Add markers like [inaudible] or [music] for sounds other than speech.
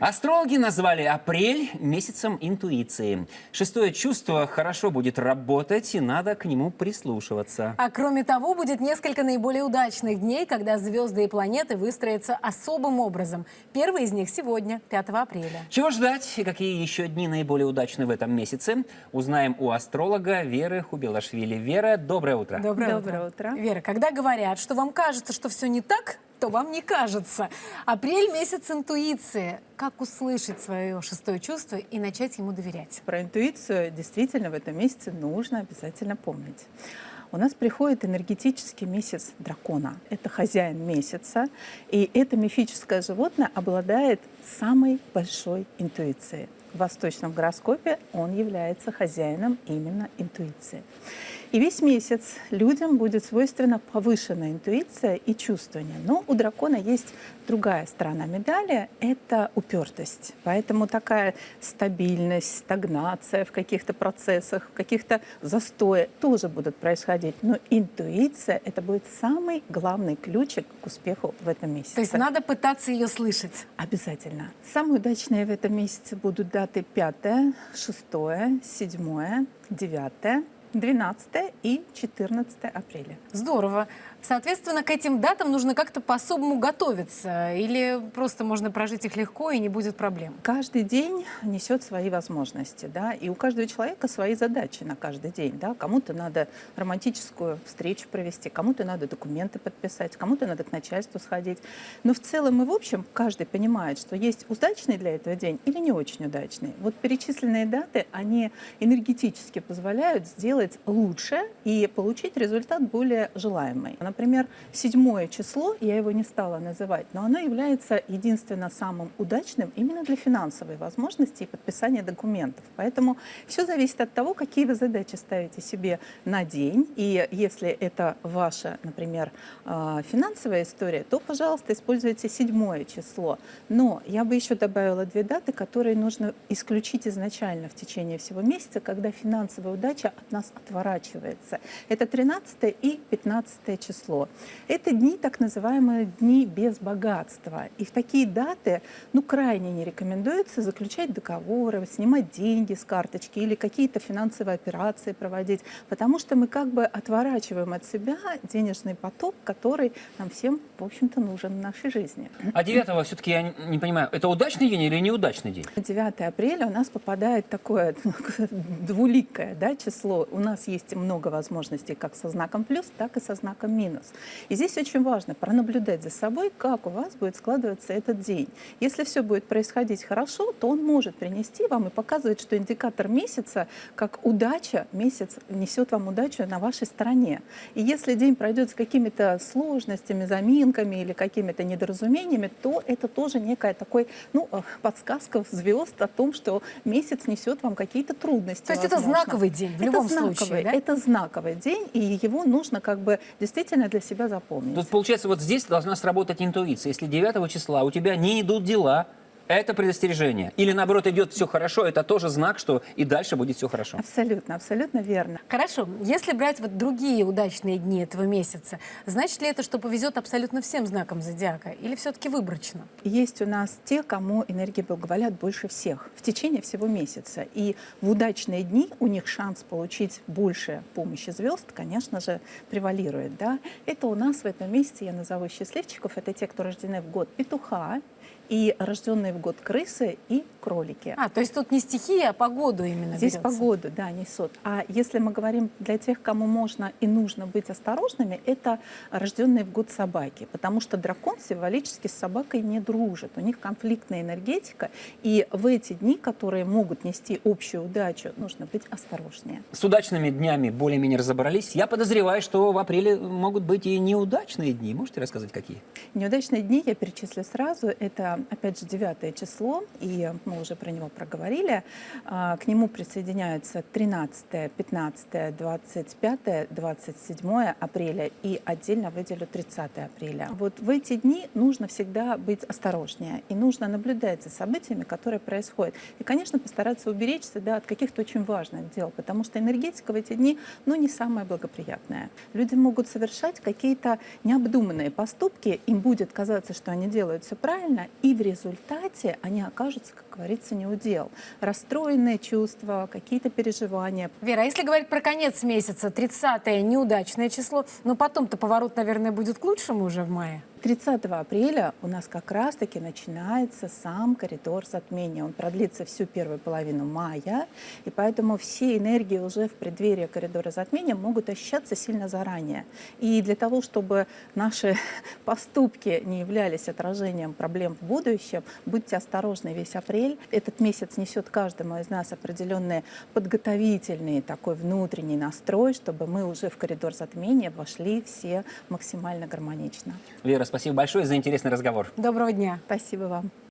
Астрологи назвали апрель месяцем интуиции. Шестое чувство хорошо будет работать, и надо к нему прислушиваться. А кроме того, будет несколько наиболее удачных дней, когда звезды и планеты выстроятся особым образом. Первый из них сегодня, 5 апреля. Чего ждать и какие еще дни наиболее удачны в этом месяце, узнаем у астролога Веры Хубилашвили. Вера, доброе утро. Доброе, Доброе утро. Вера, когда говорят, что вам кажется, что все не так, то вам не кажется. Апрель – месяц интуиции. Как услышать свое шестое чувство и начать ему доверять? Про интуицию действительно в этом месяце нужно обязательно помнить. У нас приходит энергетический месяц дракона. Это хозяин месяца. И это мифическое животное обладает самой большой интуицией. В восточном гороскопе он является хозяином именно интуиции. И весь месяц людям будет свойственна повышенная интуиция и чувствование. Но у дракона есть другая сторона медали – это упертость. Поэтому такая стабильность, стагнация в каких-то процессах, в каких-то застоях тоже будут происходить. Но интуиция – это будет самый главный ключик к успеху в этом месяце. То есть надо пытаться ее слышать. Обязательно. Самые удачные в этом месяце будут даты 5, 6, 7, 9, 12 и 14 апреля. Здорово. Соответственно, к этим датам нужно как-то по-особому готовиться? Или просто можно прожить их легко и не будет проблем? Каждый день несет свои возможности, да, и у каждого человека свои задачи на каждый день, да. Кому-то надо романтическую встречу провести, кому-то надо документы подписать, кому-то надо к начальству сходить. Но в целом и в общем каждый понимает, что есть удачный для этого день или не очень удачный. Вот перечисленные даты, они энергетически позволяют сделать лучше и получить результат более желаемый. Например, седьмое число, я его не стала называть, но оно является единственно самым удачным именно для финансовой возможности и подписания документов. Поэтому все зависит от того, какие вы задачи ставите себе на день. И если это ваша, например, а, финансовая история, то, пожалуйста, используйте седьмое число. Но я бы еще добавила две даты, которые нужно исключить изначально в течение всего месяца, когда финансовая удача от нас отворачивается. Это 13 и 15 число число. Это дни, так называемые дни без богатства. И в такие даты ну, крайне не рекомендуется заключать договоры, снимать деньги с карточки или какие-то финансовые операции проводить, потому что мы как бы отворачиваем от себя денежный поток, который нам всем, в общем-то, нужен в нашей жизни. А 9 все-таки я не понимаю, это удачный день или неудачный день? 9 апреля у нас попадает такое [laughs] двуликое да, число. У нас есть много возможностей как со знаком плюс, так и со знаком минус минус. И здесь очень важно пронаблюдать за собой, как у вас будет складываться этот день. Если все будет происходить хорошо, то он может принести вам и показывать, что индикатор месяца, как удача, месяц несет вам удачу на вашей стороне. И если день пройдет с какими-то сложностями, заминками или какими-то недоразумениями, то это тоже некая такой, ну, э, подсказка звезд о том, что месяц несет вам какие-то трудности. То есть возможно. это знаковый день в это любом знаковый, случае, да? Это знаковый день, и его нужно как бы действительно действительно для себя запомнить. Тут получается, вот здесь должна сработать интуиция. Если 9 числа у тебя не идут дела, это предостережение. Или наоборот идет все хорошо, это тоже знак, что и дальше будет все хорошо. Абсолютно, абсолютно верно. Хорошо. Если брать вот другие удачные дни этого месяца, значит ли это, что повезет абсолютно всем знакам зодиака? Или все-таки выборочно? Есть у нас те, кому энергии благоволят больше всех в течение всего месяца. И в удачные дни у них шанс получить больше помощи звезд, конечно же, превалирует. Да? Это у нас в этом месяце, я назову счастливчиков, это те, кто рождены в год петуха, и рожденные в год крысы и кролики. А, то есть тут не стихия, а погоду именно Здесь берется. погоду, да, несут. А если мы говорим для тех, кому можно и нужно быть осторожными, это рожденные в год собаки. Потому что дракон символически с собакой не дружит. У них конфликтная энергетика. И в эти дни, которые могут нести общую удачу, нужно быть осторожнее. С удачными днями более-менее разобрались. Я подозреваю, что в апреле могут быть и неудачные дни. Можете рассказать, какие? Неудачные дни я перечислю сразу. Это опять же, 9 число, и мы уже про него проговорили. А, к нему присоединяются 13, 15, 25, 27 апреля и отдельно выделю 30 апреля. Вот в эти дни нужно всегда быть осторожнее и нужно наблюдать за событиями, которые происходят. И, конечно, постараться уберечься да, от каких-то очень важных дел, потому что энергетика в эти дни ну, не самая благоприятная. Люди могут совершать какие-то необдуманные поступки, им будет казаться, что они делают все правильно, И в результате они окажутся, как говорится, не удел. Расстроенные чувства, какие-то переживания. Вера, а если говорить про конец месяца, 30-е неудачное число, но потом-то поворот, наверное, будет к лучшему уже в мае. 30 апреля у нас как раз-таки начинается сам коридор затмения. Он продлится всю первую половину мая, и поэтому все энергии уже в преддверии коридора затмения могут ощущаться сильно заранее. И для того, чтобы наши [laughs] поступки не являлись отражением проблем в будущем, будьте осторожны весь апрель. Этот месяц несет каждому из нас определенный подготовительный такой внутренний настрой, чтобы мы уже в коридор затмения вошли все максимально гармонично. Вера, спасибо большое за интересный разговор. Доброго дня. Спасибо вам.